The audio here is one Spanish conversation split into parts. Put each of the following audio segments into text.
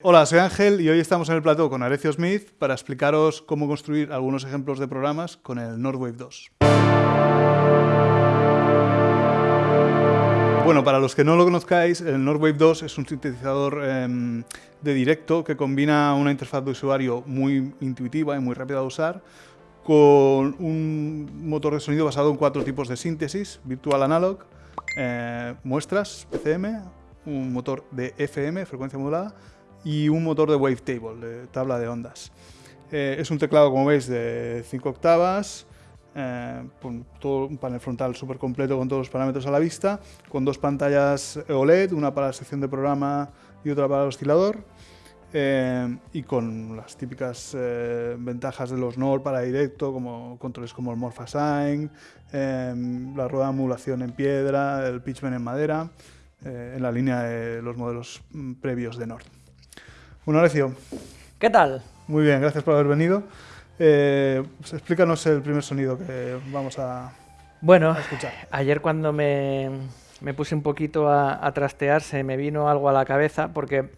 Hola, soy Ángel y hoy estamos en el plató con Arecio Smith para explicaros cómo construir algunos ejemplos de programas con el Nordwave 2. Bueno, para los que no lo conozcáis, el Nordwave 2 es un sintetizador em, de directo que combina una interfaz de usuario muy intuitiva y muy rápida de usar con un motor de sonido basado en cuatro tipos de síntesis, Virtual Analog, eh, muestras, PCM, un motor de FM, frecuencia modulada, y un motor de wavetable, de tabla de ondas. Eh, es un teclado, como veis, de 5 octavas, eh, con todo un panel frontal súper completo con todos los parámetros a la vista, con dos pantallas OLED, una para la sección de programa y otra para el oscilador, eh, y con las típicas ventajas de los NOR para directo, como controles como el Morphasign, la rueda de modulación en piedra, el pitchbend en madera, en la línea de los modelos mm, previos de Nord. Bueno, Alessio. ¿Qué tal? Muy bien, gracias por haber venido. Eh, pues explícanos el primer sonido que vamos a, bueno, escuchar. Ayer cuando me, puse un poquito a, trastear se me vino algo a la cabeza porque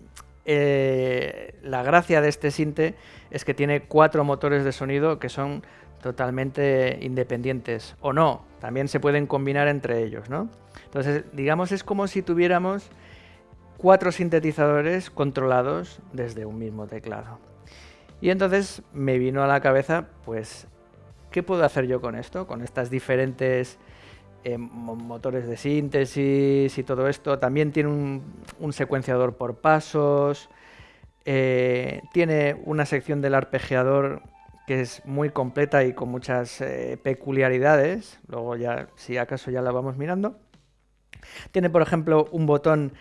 eh, la gracia de este sinte es que tiene cuatro motores de sonido que son totalmente independientes o no, también se pueden combinar entre ellos, ¿no? Entonces, digamos, es como si tuviéramos cuatro sintetizadores controlados desde un mismo teclado. Y entonces me vino a la cabeza, pues, ¿qué puedo hacer yo con esto? Con estas diferentes eh, motores de síntesis y todo esto. También tiene un, secuenciador por pasos. Eh, tiene una sección del arpegiador que es muy completa y con muchas eh, peculiaridades. Luego ya, si acaso ya la vamos mirando. Tiene, por ejemplo, un botón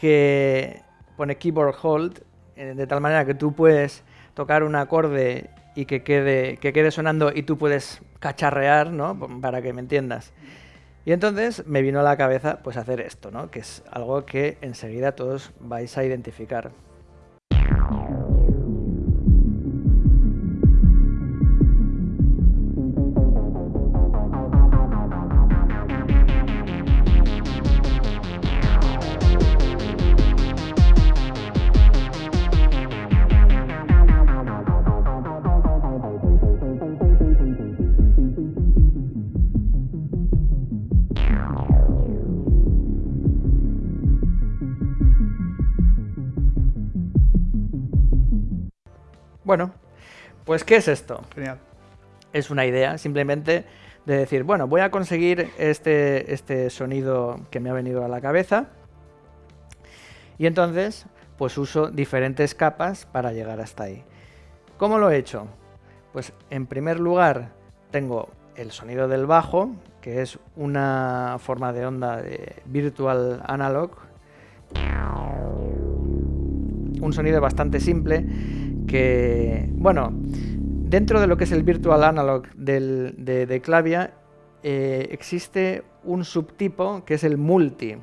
que pone keyboard hold, eh, de tal manera que tú puedes tocar un acorde y que quede, que quede sonando y tú puedes cacharrear, ¿no? Para que me entiendas. Y entonces me vino a la cabeza pues hacer esto, ¿no? Que es algo que enseguida todos vais a identificar. Bueno, pues ¿qué es esto? Genial. Es una idea, simplemente de decir, bueno, voy a conseguir este, este sonido que me ha venido a la cabeza y entonces pues uso diferentes capas para llegar hasta ahí. ¿Cómo lo he hecho? Pues en primer lugar tengo el sonido del bajo, que es una forma de onda de virtual analog. Un sonido bastante simple que, bueno, dentro de lo que es el virtual analog de, Clavia, eh, existe un subtipo que es el multi.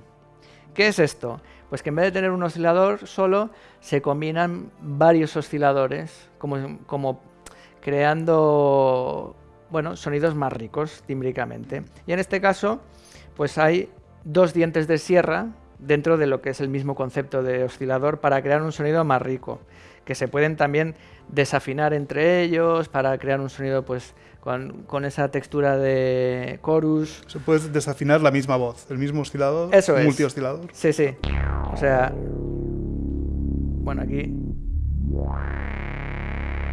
¿Qué es esto? Pues que en vez de tener un oscilador solo, se combinan varios osciladores, como, como creando bueno, sonidos más ricos tímbricamente. Y en este caso, pues hay dos dientes de sierra dentro de lo que es el mismo concepto de oscilador para crear un sonido más rico que se pueden también desafinar entre ellos para crear un sonido pues con, esa textura de chorus. Se puede desafinar la misma voz, el mismo oscilador, Eso es. multioscilador. Sí, sí. O sea, bueno, aquí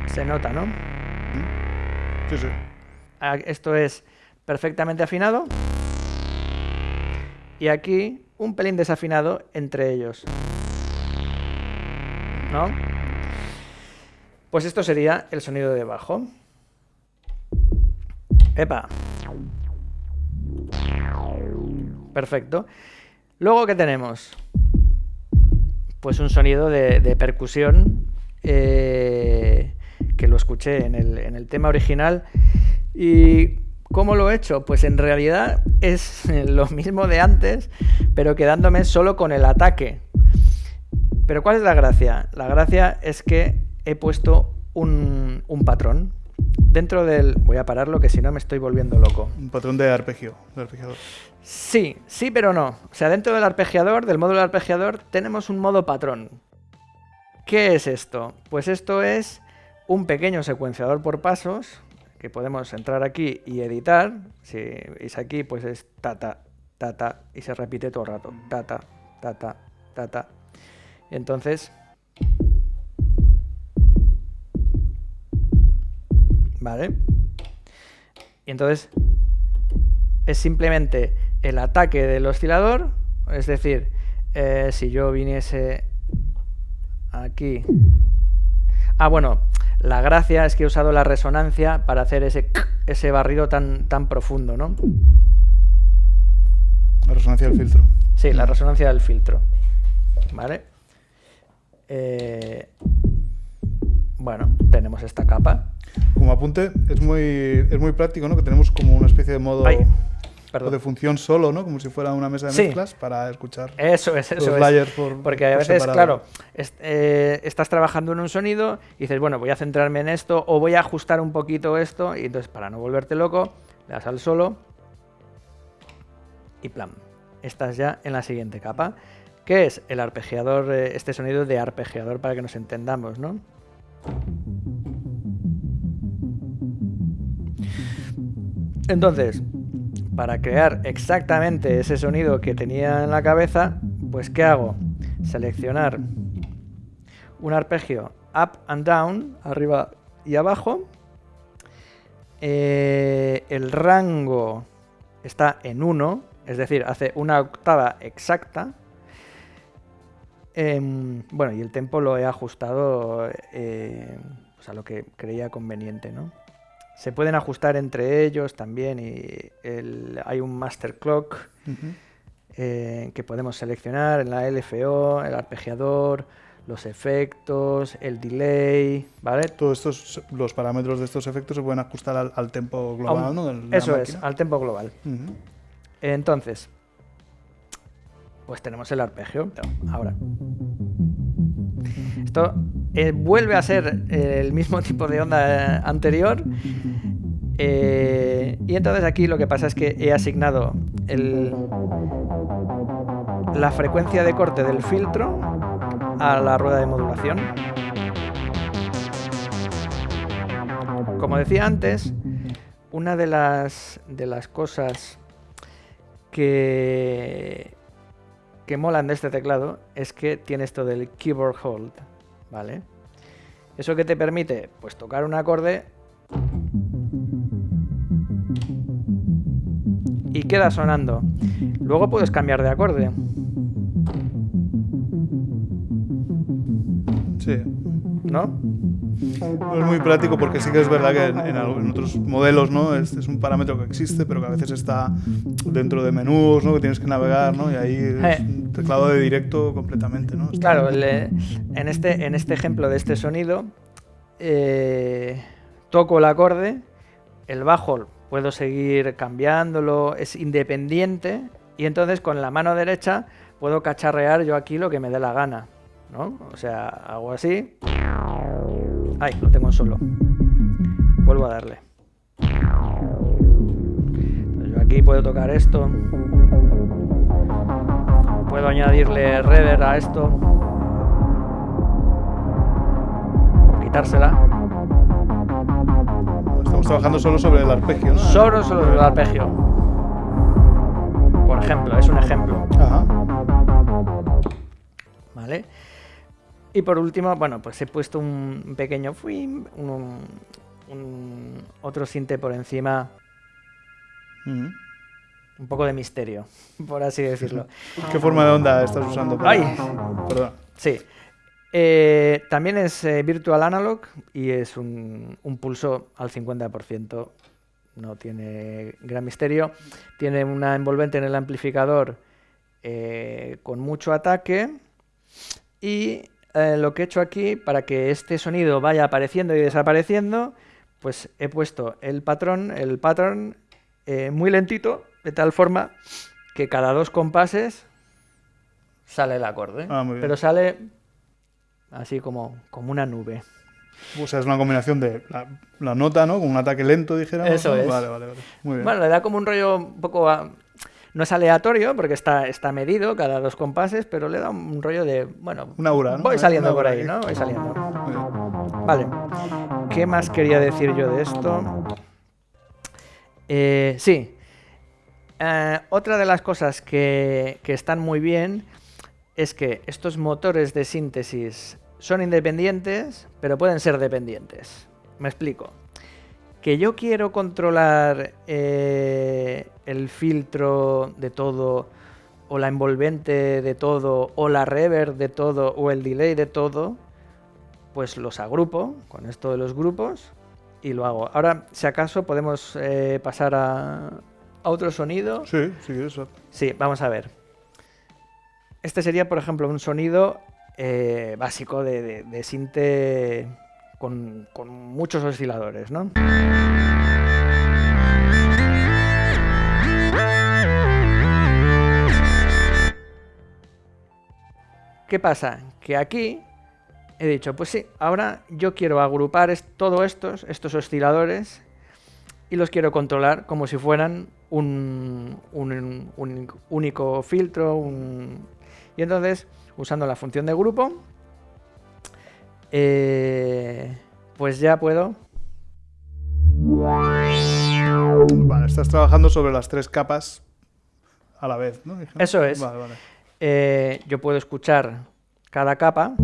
se nota, ¿no? Sí, sí. Ah, esto es perfectamente afinado. Y aquí un pelín desafinado entre ellos. ¿No? Pues esto sería el sonido de bajo. ¡Epa! Perfecto. Luego, ¿qué tenemos? Pues un sonido de, percusión eh, que lo escuché en el, en el tema original. ¿Y cómo lo he hecho? Pues en realidad es lo mismo de antes, pero quedándome solo con el ataque. Pero ¿cuál es la gracia? La gracia es que he puesto un, patrón dentro del... Voy a pararlo que si no me estoy volviendo loco. Un patrón de arpegio, de arpegiador. Sí, sí, pero no. O sea, dentro del arpegiador, del módulo de arpegiador, tenemos un modo patrón. ¿Qué es esto? Pues esto es un pequeño secuenciador por pasos que podemos entrar aquí y editar. Si veis aquí, pues es tata, tata, y se repite todo el rato. Tata, tata, tata. Entonces... ¿Vale? Y entonces es simplemente el ataque del oscilador, es decir, eh, si yo viniese aquí... Ah, bueno, la gracia es que he usado la resonancia para hacer ese, ese barrido tan, tan profundo, ¿no? La resonancia del filtro. Sí, la resonancia del filtro. ¿Vale? Eh, bueno, tenemos esta capa. Como apunte, es muy, es muy práctico, ¿no? Que tenemos como una especie de modo de función solo, ¿no? Como si fuera una mesa de mezclas para escuchar eso es, eso los layers por Porque a veces, claro, eh, estás trabajando en un sonido y dices, bueno, voy a centrarme en esto o voy a ajustar un poquito esto y entonces para no volverte loco, le das al solo y plan, estás ya en la siguiente capa. ¿Qué es el arpegiador, eh, este sonido de arpegiador para que nos entendamos, ¿no? Entonces, para crear exactamente ese sonido que tenía en la cabeza, pues ¿qué hago? Seleccionar un arpegio up and down, arriba y abajo. Eh, el rango está en 1, es decir, hace una octava exacta. Em, bueno, y el tempo lo he ajustado eh, pues a lo que creía conveniente, ¿no? Se pueden ajustar entre ellos también y hay un master clock eh, que podemos seleccionar en la LFO, el arpegiador, los efectos, el delay, ¿vale? Todos estos, los parámetros de estos efectos se pueden ajustar al, al tempo global, ¿no? eso es, al tempo global. Entonces, pues tenemos el arpegio. Ahora, esto eh, vuelve a ser el mismo tipo de onda anterior. Eh, y entonces aquí lo que pasa es que he asignado la frecuencia de corte del filtro a la rueda de modulación. Como decía antes, una de las, de las cosas que, que molan de este teclado es que tiene esto del keyboard hold, ¿vale? ¿Eso que te permite? Pues tocar un acorde y queda sonando. Luego puedes cambiar de acorde. Sí. ¿No? Es muy práctico porque sí que es verdad que en, otros modelos ¿no? Este es un parámetro que existe, pero que a veces está dentro de menús, ¿no? que tienes que navegar, ¿no? y ahí es eh. un teclado de directo completamente. ¿no? Claro, en, este, en este ejemplo de este sonido, eh, toco el acorde, el bajo puedo seguir cambiándolo, es independiente, y entonces con la mano derecha puedo cacharrear yo aquí lo que me dé la gana. ¿no? O sea, hago así. Ay, lo tengo en solo. Vuelvo a darle. yo aquí puedo tocar esto. Puedo añadirle reverb a esto. O quitársela. Estamos trabajando solo sobre el arpegio, ¿no? Solo sobre el arpegio. Por ejemplo, es un ejemplo. Ajá. ¿Vale? Y por último, bueno, pues he puesto un pequeño un, un, otro sinte por encima. Mm. Un poco de misterio, por así decirlo. ¿Qué forma de onda estás usando? ¡Ay! Perdón. Sí. Eh, también es eh, Virtual Analog y es un, pulso al 50%. No tiene gran misterio. Tiene una envolvente en el amplificador eh, con mucho ataque. Y eh, lo que he hecho aquí, para que este sonido vaya apareciendo y desapareciendo, pues he puesto el patrón, el pattern eh, muy lentito, de tal forma que cada dos compases sale el acorde. Ah, pero sale así como, como una nube. O sea, es una combinación de la, nota, ¿no? Con un ataque lento, dijéramos. Eso es. Vale, vale, vale. Muy bien. Bueno, le da como un rollo un poco... No es aleatorio porque está, está medido cada dos compases, pero le da un rollo de, bueno, una aura, voy saliendo por ahí, ¿no? Voy saliendo. Vale. ¿Qué más quería decir yo de esto? Eh, sí. Eh, otra de las cosas que, que están muy bien es que estos motores de síntesis son independientes, pero pueden ser dependientes. Me explico. Que yo quiero controlar eh, el filtro de todo, o la envolvente de todo, o la reverb de todo, o el delay de todo, pues los agrupo con esto de los grupos y lo hago. Ahora, si acaso, podemos eh, pasar a, otro sonido. Sí, sí, eso. Sí, vamos a ver. Este sería, por ejemplo, un sonido eh, básico de, de, de sinte con, con, muchos osciladores, ¿no? ¿Qué pasa? Que aquí he dicho, pues sí, ahora yo quiero agrupar todos estos, estos osciladores, y los quiero controlar como si fueran un, único filtro. Y entonces, usando la función de grupo, eh, pues ya puedo... Vale, estás trabajando sobre las tres capas a la vez, ¿no? Eso es. Vale, vale. Eh, yo puedo escuchar cada capa.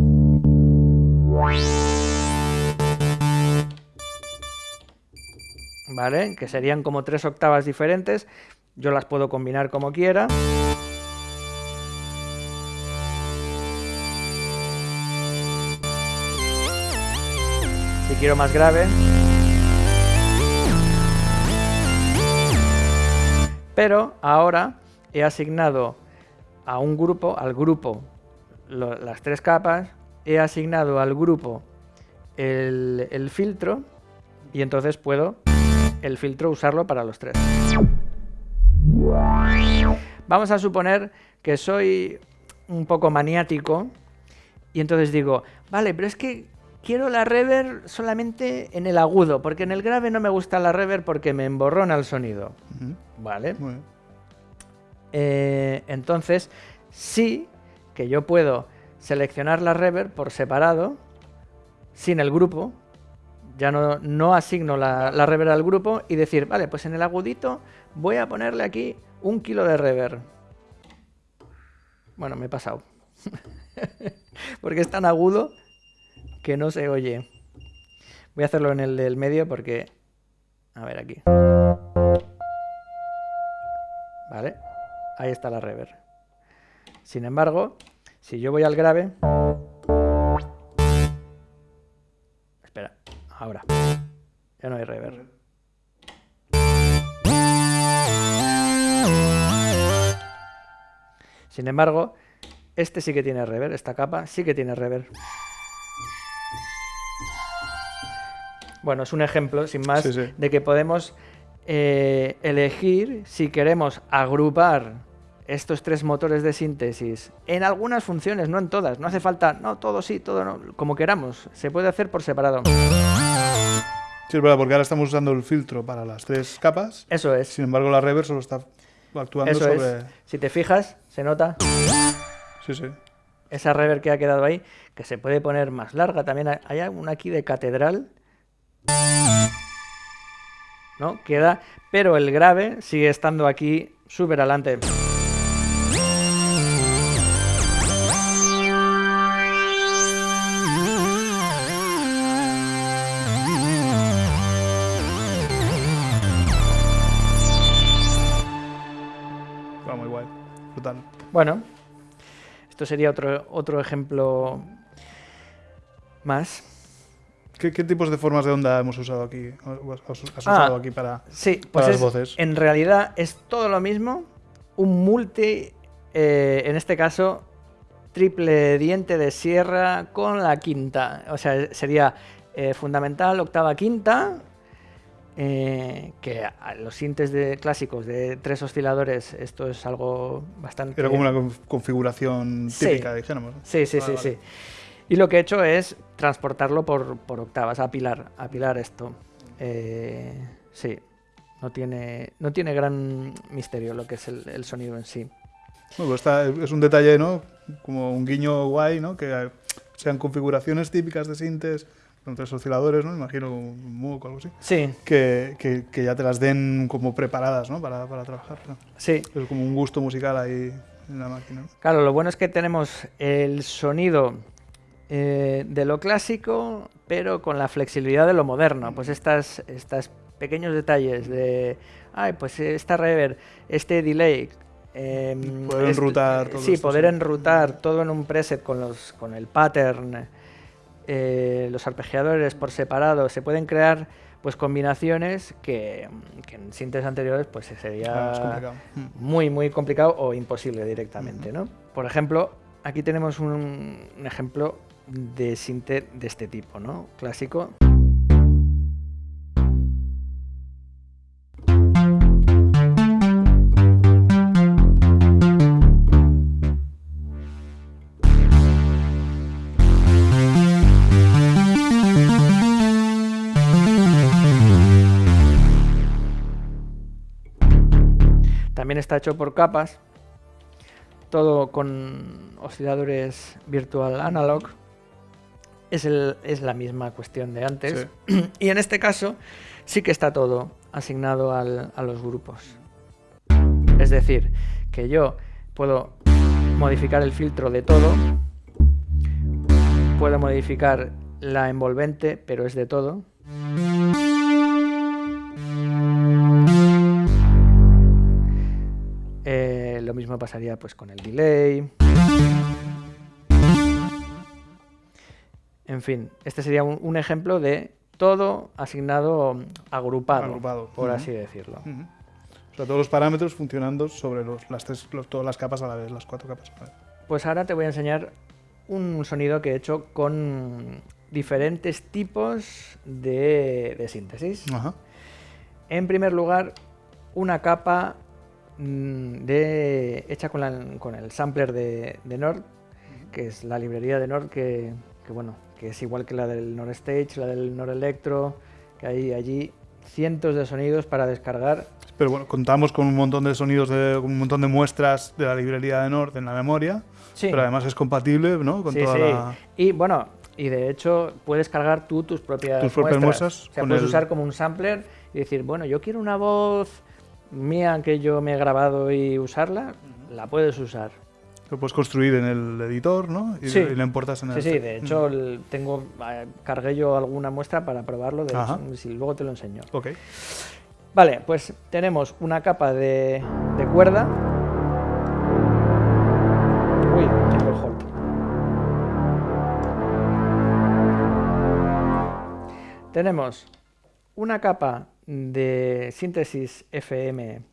¿Vale? Que serían como tres octavas diferentes. Yo las puedo combinar como quiera. Quiero más grave. Pero ahora he asignado a un grupo, al grupo, las tres capas, he asignado al grupo el, el, filtro y entonces puedo el filtro usarlo para los tres. Vamos a suponer que soy un poco maniático y entonces digo, vale, pero es que quiero la reverb solamente en el agudo, porque en el grave no me gusta la reverb porque me emborrona el sonido. Uh -huh. Vale. Eh, entonces, sí que yo puedo seleccionar la reverb por separado, sin el grupo, ya no, no asigno la, la, reverb al grupo y decir, vale, pues en el agudito voy a ponerle aquí un kilo de reverb. Bueno, me he pasado. porque es tan agudo que no se oye. Voy a hacerlo en el del medio porque... A ver aquí. Vale, ahí está la reverb. Sin embargo, si yo voy al grave... Espera, ahora. Ya no hay reverb. Sin embargo, este sí que tiene reverb, esta capa sí que tiene reverb. Bueno, es un ejemplo, sin más, sí, sí. de que podemos eh, elegir si queremos agrupar estos tres motores de síntesis en algunas funciones, no en todas. No hace falta, no, todo sí, todo no, como queramos. Se puede hacer por separado. Sí, es verdad, porque ahora estamos usando el filtro para las tres capas. Eso es. Sin embargo, la reverb solo está actuando Eso sobre... Es. Si te fijas, se nota. Sí, sí. Esa reverb que ha quedado ahí, que se puede poner más larga. También hay una aquí de catedral. ¿No? Queda, pero el grave sigue estando aquí súper adelante. Va muy guay, brutal. Bueno, esto sería otro, otro ejemplo más. ¿Qué, ¿Qué, tipos de formas de onda hemos usado aquí? ¿Has usado ah, aquí para, sí, para pues las es, voces? En realidad es todo lo mismo, un multi, eh, en este caso, triple diente de sierra con la quinta. O sea, sería eh, fundamental, octava, quinta, eh, que a los sintes de, clásicos de tres osciladores, esto es algo bastante... Era como una configuración típica, sí. dijéramos. Sí, sí, sí, vale. sí. Y lo que he hecho es transportarlo por, por octavas, apilar, apilar esto. Eh, sí, no tiene, no tiene gran misterio lo que es el, sonido en sí. Bueno, pues es un detalle, ¿no? Como un guiño guay, ¿no? Que sean configuraciones típicas de sintes con tres osciladores, ¿no? Imagino un MOOC o algo así. Sí. Que, que, ya te las den como preparadas, ¿no? Para, para trabajar. Sí. Es como un gusto musical ahí en la máquina. Claro, lo bueno es que tenemos el sonido eh, de lo clásico, pero con la flexibilidad de lo moderno. Pues estas, estas pequeños detalles de, ay, pues esta reverb, este delay, em, poder enrutar todo sí poder enrutar todo en un preset con los con el pattern eh, los arpegiadores por separado, se pueden crear pues combinaciones que, en sintes anteriores pues sería ah, muy muy complicado o imposible directamente, ¿no? Por ejemplo, aquí tenemos un, un ejemplo de sinte de este tipo, ¿no? Clásico. está hecho por capas, todo con osciladores virtual analog. Es, el, es la misma cuestión de antes. Y en este caso sí que está todo asignado al, a los grupos. Es decir, que yo puedo modificar el filtro de todo, puedo modificar la envolvente, pero es de todo. lo mismo pasaría pues con el delay. En fin, este sería un, ejemplo de todo asignado agrupado, por así decirlo. O sea, todos los parámetros funcionando sobre los, las tres, todas las capas a la vez, las cuatro capas a la vez. Pues ahora te voy a enseñar un sonido que he hecho con diferentes tipos de, síntesis. En primer lugar, una capa Mm, de, hecha con, el sampler de, Nord, que es la librería de Nord, que, bueno, que es igual que la del Nord Stage, la del Nord Electro, que hay allí cientos de sonidos para descargar. Pero bueno, contamos con un montón de sonidos, de, un montón de muestras de la librería de Nord en la memoria, pero además es compatible ¿no? con toda la... Y bueno, y de hecho puedes cargar tú tus propias, tus propias muestras. o sea, puedes usar como un sampler y decir, bueno, yo quiero una voz mía que yo me he grabado y usarla, la puedes usar. Lo puedes construir en el editor, ¿no? Y, sí. y importas en el... Sí, sí, de hecho tengo, eh, cargué yo alguna muestra para probarlo, de si luego te lo enseño. Ok. Vale, pues tenemos una capa de, de cuerda. Uy, tengo el hold. Tenemos una capa de síntesis FM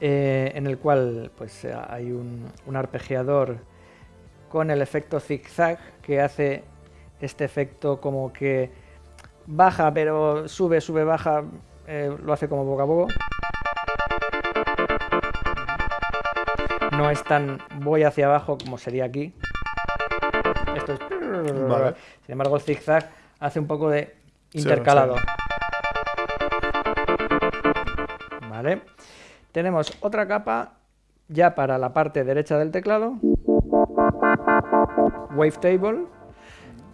eh, en el cual pues, hay un, arpegiador con el efecto zigzag que hace este efecto como que baja pero sube, sube, baja, eh, lo hace como boca a boca. No es tan voy hacia abajo como sería aquí. Esto es sin embargo, el zigzag hace un poco de intercalado. Vale. Tenemos otra capa ya para la parte derecha del teclado. Wavetable.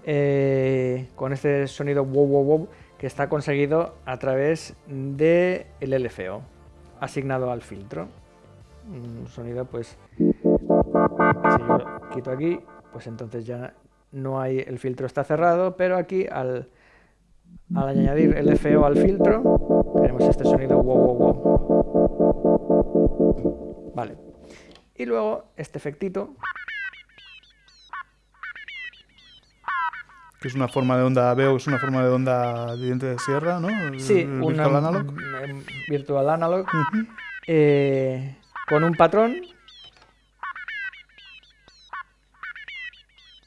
Eh, con este sonido wow wow wow que está conseguido a través del el LFO asignado al filtro. Un sonido pues si yo quito aquí, pues entonces ya no hay, el filtro está cerrado, pero aquí al, al añadir el FO al filtro, tenemos este sonido wow, wow, wow. Vale. Y luego este efectito. Que es una forma de onda, veo que es una forma de onda de diente de sierra, ¿no? Sí, un virtual analog. Virtual analog. Eh, con un patrón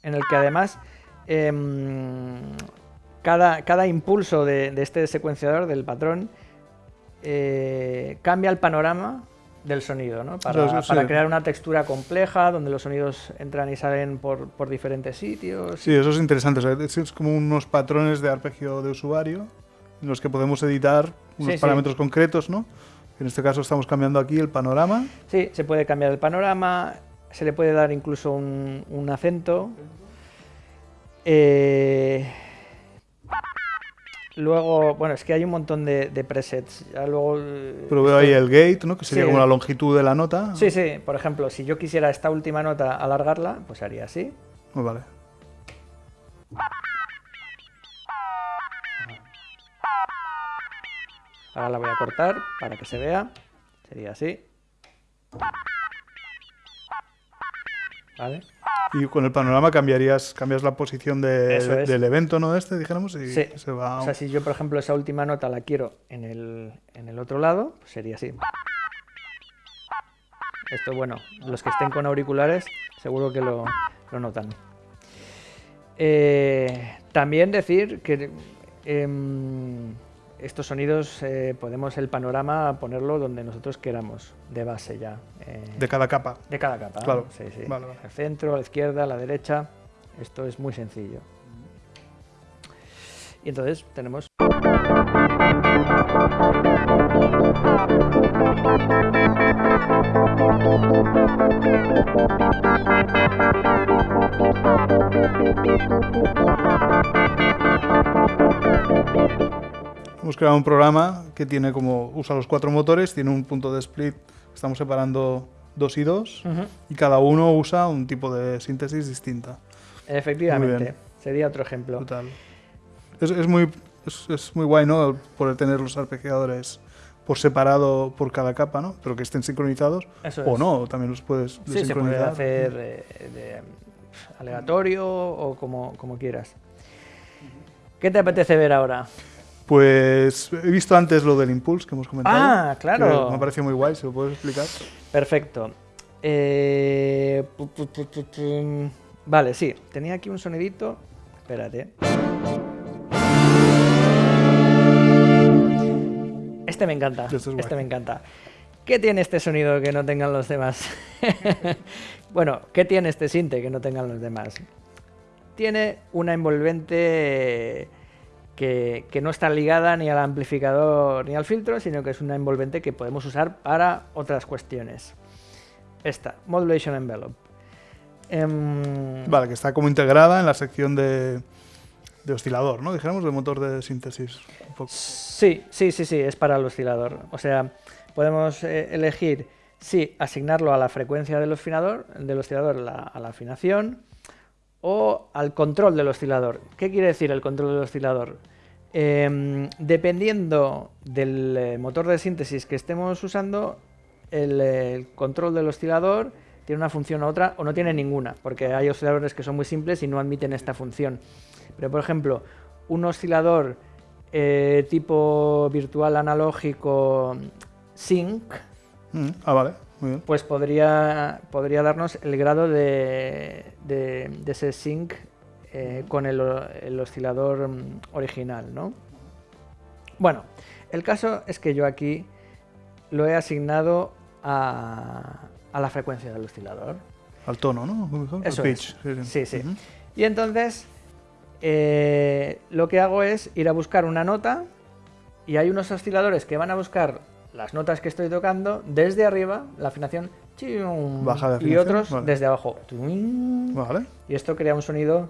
en el que además em, cada, cada, impulso de, este secuenciador, del patrón, eh, cambia el panorama del sonido, ¿no? Para, crear una textura compleja donde los sonidos entran y salen por, por diferentes sitios. Sí, eso es interesante. es como unos patrones de arpegio de usuario en los que podemos editar unos parámetros concretos, ¿no? En este caso estamos cambiando aquí el panorama. Sí, se puede cambiar el panorama, se le puede dar incluso un, un acento. Eh, Luego, bueno, es que hay un montón de, presets. luego, Pero veo ahí el gate, ¿no? Que sería como la longitud de la nota. Sí, sí. Por ejemplo, si yo quisiera esta última nota alargarla, pues haría así. Pues vale. Ahora la voy a cortar para que se vea. Sería así. ¿Vale? Y con el panorama cambiarías cambias la posición del evento, ¿no? Este, dijéramos, y se va... O sea, si yo, por ejemplo, esa última nota la quiero en el, en el otro lado, pues sería así. Esto, bueno, los que estén con auriculares seguro que lo, notan. Eh, también decir que... Em, estos sonidos eh, podemos el panorama ponerlo donde nosotros queramos, de base ya. Eh, de cada capa. De cada capa. Claro. Sí, sí. Al centro, a la izquierda, a la derecha. Esto es muy sencillo. Y entonces tenemos... Hemos creado un programa que tiene como usa los cuatro motores, tiene un punto de split, estamos separando dos y dos, y cada uno usa un tipo de síntesis distinta. Efectivamente, sería otro ejemplo. Total. Es, muy, es, muy guay, ¿no? Poder tener los arpegiadores por separado por cada capa, ¿no? Pero que estén sincronizados. o no, también los puedes Sí, se puede hacer de, aleatorio o como, como quieras. ¿Qué te apetece ver ahora? Pues he visto antes lo del Impulse que hemos comentado. Ah, claro. Me ha parecido muy guay, ¿se lo puedes explicar? Perfecto. Eh, vale, sí. Tenía aquí un sonidito. Espérate. Este me encanta. Este, este me encanta. ¿Qué tiene este sonido que no tengan los demás? bueno, ¿qué tiene este sinte que no tengan los demás? Tiene una envolvente que, no está ligada ni al amplificador ni al filtro, sino que es una envolvente que podemos usar para otras cuestiones. Esta, Modulation Envelope. Em, vale, que está como integrada en la sección de, oscilador, ¿no? Dijéramos, de motor de síntesis. Sí, sí, sí, sí, es para el oscilador. O sea, podemos eh, elegir si asignarlo a la frecuencia del oscilador, del oscilador a la afinación, o al control del oscilador. ¿Qué quiere decir el control del oscilador? Em, dependiendo del eh, motor de síntesis que estemos usando, el, control del oscilador tiene una función u otra o no tiene ninguna, porque hay osciladores que son muy simples y no admiten esta función. Pero por ejemplo, un oscilador eh, tipo virtual analógico sync, mm, ah, vale pues podría, podría darnos el grado de, ese sync eh, con el, oscilador mm, original, ¿no? Bueno, el caso es que yo aquí lo he asignado a, la frecuencia del oscilador. Al tono, ¿no? Eso pitch. Sí, sí. Y entonces eh, lo que hago es ir a buscar una nota y hay unos osciladores que van a buscar las notas que estoy tocando desde arriba, la afinación, Baja y otros desde abajo. Vale. Y esto crea un sonido...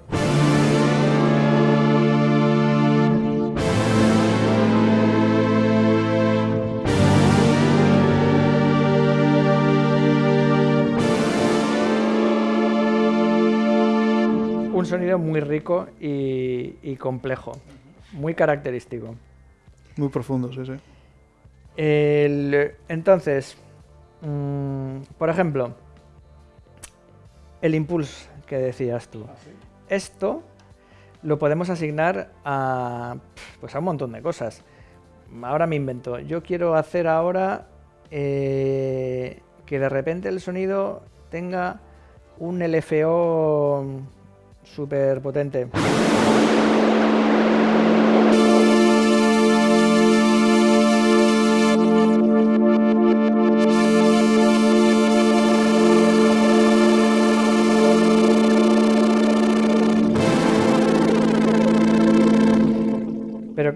Un sonido muy rico y complejo, muy característico. Muy profundo, sí, sí entonces, mm, por ejemplo, el impulso que decías tú. Ah, Esto lo podemos asignar a, pues a un montón de cosas. Ahora me invento. Yo quiero hacer ahora eh, que de repente el sonido tenga un LFO súper potente.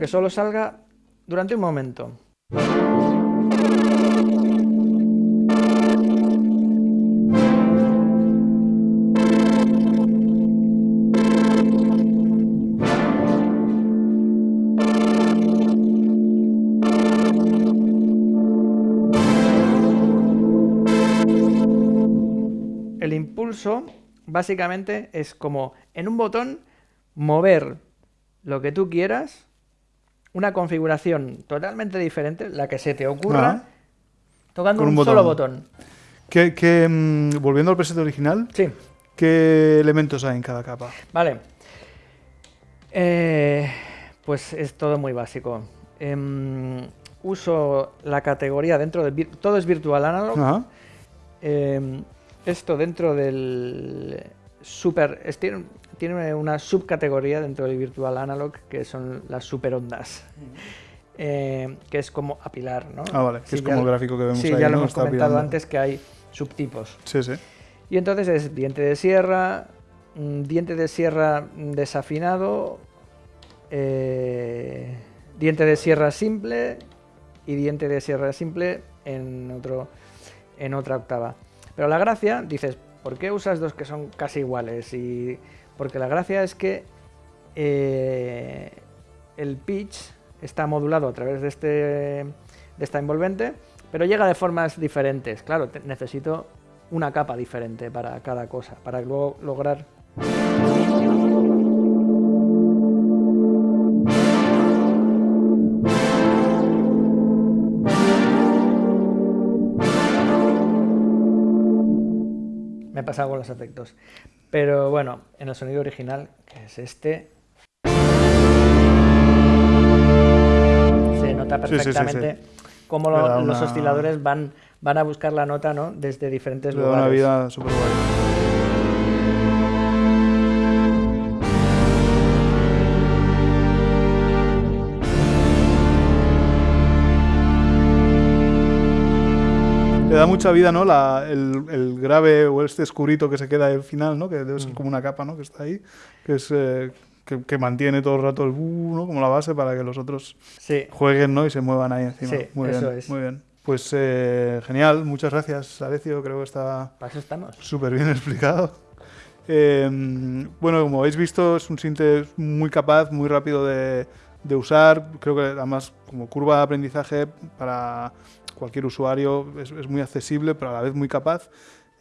Que solo salga durante un momento. El impulso básicamente es como en un botón mover lo que tú quieras, una configuración totalmente diferente, la que se te ocurra, tocando un, solo botón. ¿Qué, mm, volviendo al preset original, sí. ¿qué elementos hay en cada capa? Vale. Eh, pues es todo muy básico. Em, uso la categoría dentro de... Todo es virtual analog. Em, esto dentro del super... Tiene, una subcategoría dentro del virtual analog que son las super ondas. Eh, que es como apilar, ¿no? Ah, vale, que es como el gráfico que vemos sí, ahí. Sí, ya lo hemos comentado antes que hay subtipos. Sí, sí. Y entonces es diente de sierra, mm, diente de sierra desafinado, eh, diente de sierra simple y diente de sierra simple en, otro, en otra octava. Pero la gracia, dices, ¿por qué usas dos que son casi iguales? Y porque la gracia es que eh, el pitch está modulado a través de, este, de esta envolvente, pero llega de formas diferentes. Claro, necesito una capa diferente para cada cosa, para luego lograr me pasa con los efectos. Pero bueno, en el sonido original, que es este, se nota perfectamente cómo los osciladores van, van a buscar la nota ¿no? desde diferentes lugares. una vida súper le da mucha vida, ¿no? el, grave o este escurito que se queda al final, ¿no? Que debe ser mm. como una capa, ¿no? Que está ahí, que es... Eh, que, mantiene todo el rato el bu, ¿no? Como la base para que los otros jueguen, ¿no? Y se muevan ahí encima. Sí, muy eso bien, es. muy bien. Pues eh, genial, muchas gracias, Alecio. Creo que está súper bien explicado. Em, bueno, como habéis visto, es un sinte muy capaz, muy rápido de, de usar. Creo que además como curva de aprendizaje para cualquier usuario es, muy accesible, pero a la vez muy capaz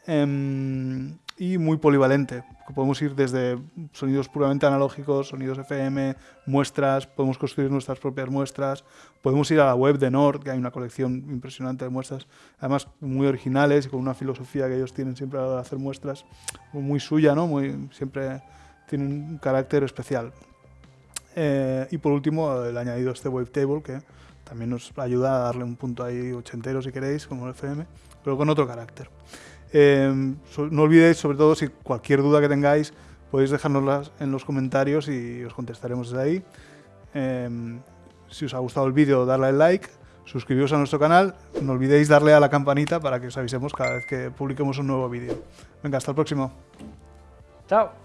em, y muy polivalente. Podemos ir desde sonidos puramente analógicos, sonidos FM, muestras, podemos construir nuestras propias muestras, podemos ir a la web de Nord, que hay una colección impresionante de muestras, además muy originales y con una filosofía que ellos tienen siempre al hacer muestras muy suya, ¿no? muy, siempre tienen un carácter especial. Eh, y por último, el añadido este wavetable, que también nos ayuda a darle un punto ahí ochentero si queréis, como el FM, pero con otro carácter. Em, no olvidéis, sobre todo, si cualquier duda que tengáis, podéis dejárnoslas en los comentarios y os contestaremos desde ahí. Em, si os ha gustado el vídeo, darle al like, suscribiros a nuestro canal, no olvidéis darle a la campanita para que os avisemos cada vez que publiquemos un nuevo vídeo. Venga, hasta el próximo. Chao.